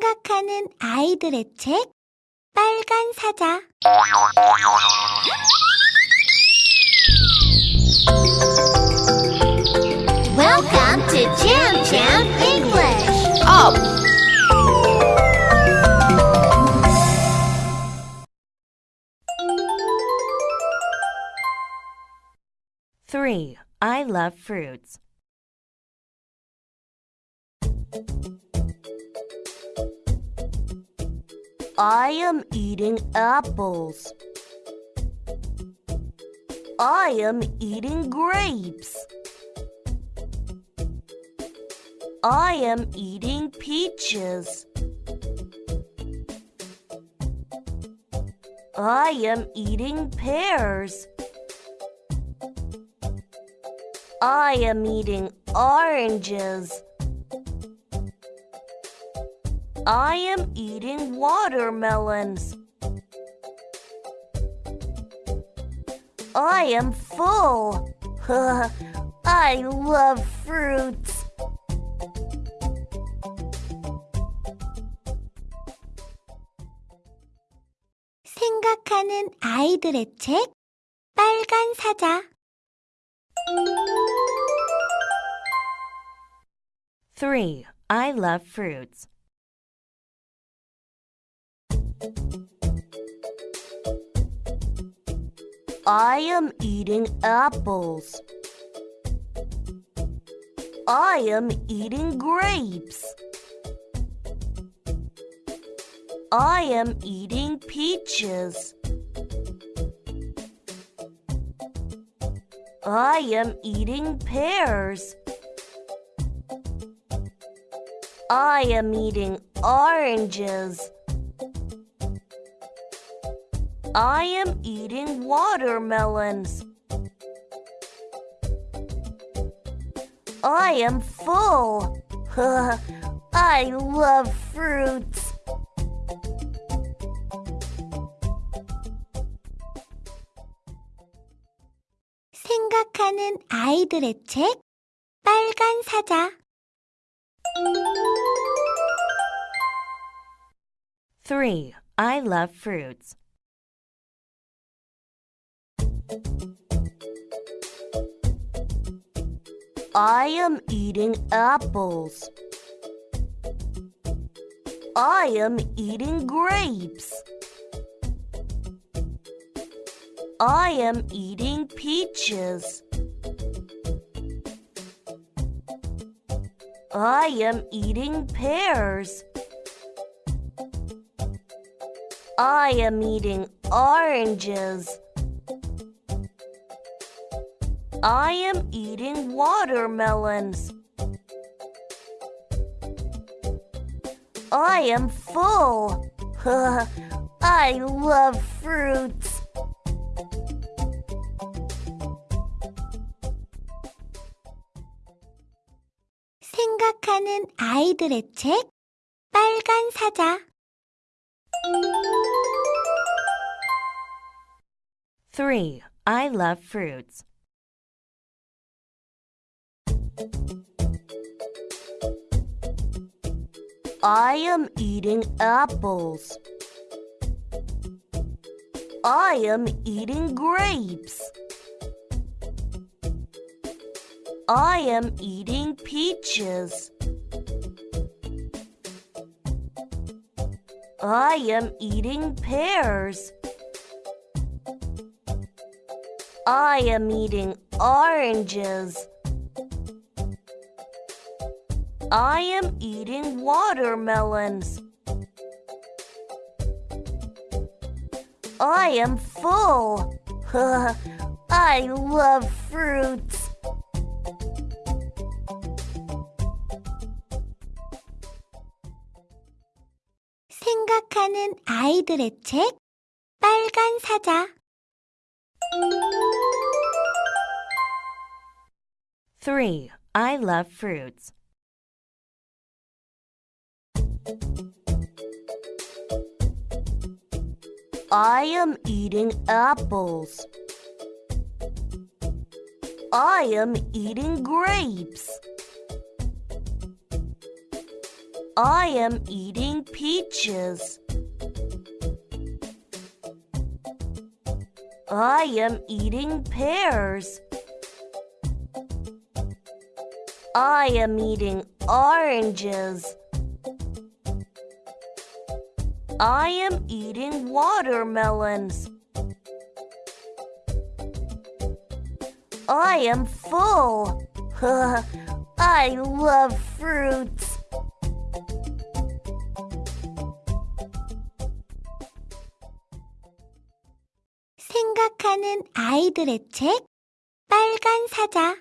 생각하는 아이들의 책 빨간 사자 Welcome to Jam Jam English. Up! Three. I love fruits. I am eating apples. I am eating grapes. I am eating peaches. I am eating pears. I am eating oranges. I am eating watermelons. I am full. I love fruits. 생각하는 아이들의 책 빨간 사자 Three. I love fruits. I am eating apples. I am eating grapes. I am eating peaches. I am eating pears. I am eating oranges. I am eating watermelons. I am full. I love fruits. 생각하는 아이들의 책 빨간 사자 Three. I love fruits. I am eating apples. I am eating grapes. I am eating peaches. I am eating pears. I am eating oranges. I am eating watermelons. I am full. I love fruits. 생각하는 아이들의 책 빨간 사자 Three. I love fruits. I am eating apples. I am eating grapes. I am eating peaches. I am eating pears. I am eating oranges. I am eating watermelons. I am full. I love fruits. 생각하는 아이들의 책 빨간 사자 Three. I love fruits. I am eating apples. I am eating grapes. I am eating peaches. I am eating pears. I am eating oranges. I am eating watermelons. I am full. I love fruits. 생각하는 아이들의 책 빨간 사자